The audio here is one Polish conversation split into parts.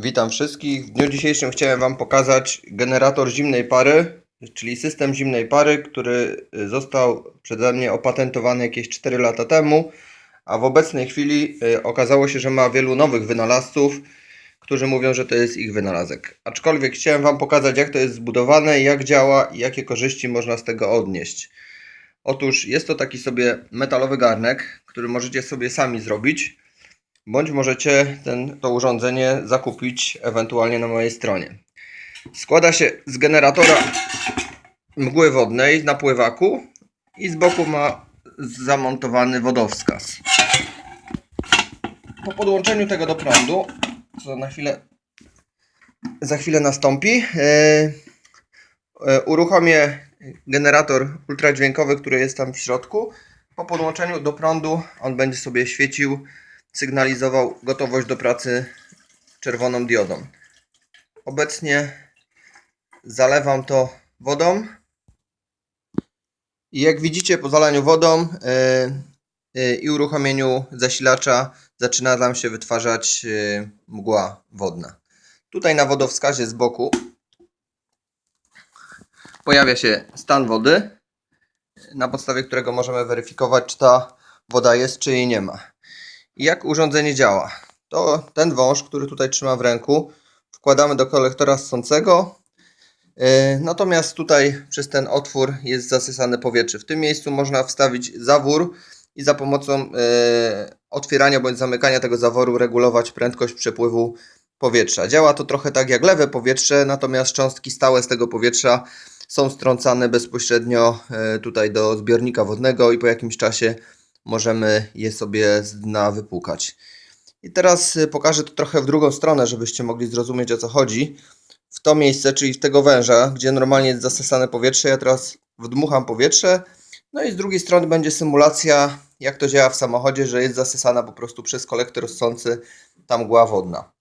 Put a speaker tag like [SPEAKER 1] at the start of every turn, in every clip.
[SPEAKER 1] Witam wszystkich. W dniu dzisiejszym chciałem Wam pokazać generator zimnej pary, czyli system zimnej pary, który y, został przeze mnie opatentowany jakieś 4 lata temu, a w obecnej chwili y, okazało się, że ma wielu nowych wynalazców, którzy mówią, że to jest ich wynalazek. Aczkolwiek chciałem Wam pokazać, jak to jest zbudowane, jak działa i jakie korzyści można z tego odnieść. Otóż jest to taki sobie metalowy garnek, który możecie sobie sami zrobić bądź możecie ten, to urządzenie zakupić ewentualnie na mojej stronie. Składa się z generatora mgły wodnej na pływaku i z boku ma zamontowany wodowskaz. Po podłączeniu tego do prądu, co na chwilę za chwilę nastąpi, yy, yy, uruchomię generator ultradźwiękowy, który jest tam w środku. Po podłączeniu do prądu on będzie sobie świecił sygnalizował gotowość do pracy czerwoną diodą. Obecnie zalewam to wodą i jak widzicie po zalaniu wodą yy, yy, i uruchomieniu zasilacza zaczyna nam się wytwarzać yy, mgła wodna. Tutaj na wodowskazie z boku pojawia się stan wody, na podstawie którego możemy weryfikować, czy ta woda jest, czy jej nie ma. Jak urządzenie działa? To ten wąż, który tutaj trzyma w ręku, wkładamy do kolektora ssącego. Yy, natomiast tutaj przez ten otwór jest zasysane powietrze. W tym miejscu można wstawić zawór i za pomocą yy, otwierania bądź zamykania tego zaworu regulować prędkość przepływu powietrza. Działa to trochę tak jak lewe powietrze, natomiast cząstki stałe z tego powietrza są strącane bezpośrednio yy, tutaj do zbiornika wodnego i po jakimś czasie możemy je sobie z dna wypłukać. I teraz y, pokażę to trochę w drugą stronę, żebyście mogli zrozumieć o co chodzi. W to miejsce, czyli w tego węża, gdzie normalnie jest zasysane powietrze, ja teraz wdmucham powietrze. No i z drugiej strony będzie symulacja, jak to działa w samochodzie, że jest zasysana po prostu przez kolektor ssący ta mgła wodna.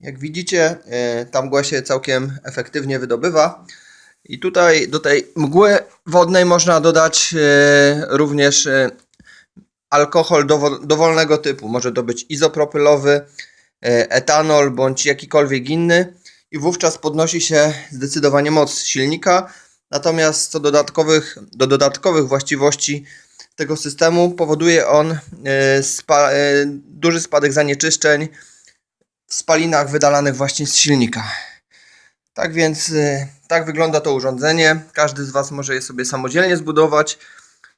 [SPEAKER 1] Jak widzicie, y, ta mgła się całkiem efektywnie wydobywa. I tutaj do tej mgły wodnej można dodać y, również y, alkohol dowolnego typu. Może to być izopropylowy, etanol bądź jakikolwiek inny. I wówczas podnosi się zdecydowanie moc silnika. Natomiast co dodatkowych, do dodatkowych właściwości tego systemu powoduje on spa, duży spadek zanieczyszczeń w spalinach wydalanych właśnie z silnika. Tak więc y, tak wygląda to urządzenie. Każdy z Was może je sobie samodzielnie zbudować.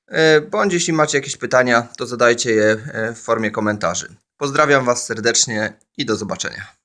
[SPEAKER 1] Y, bądź jeśli macie jakieś pytania, to zadajcie je y, w formie komentarzy. Pozdrawiam Was serdecznie i do zobaczenia.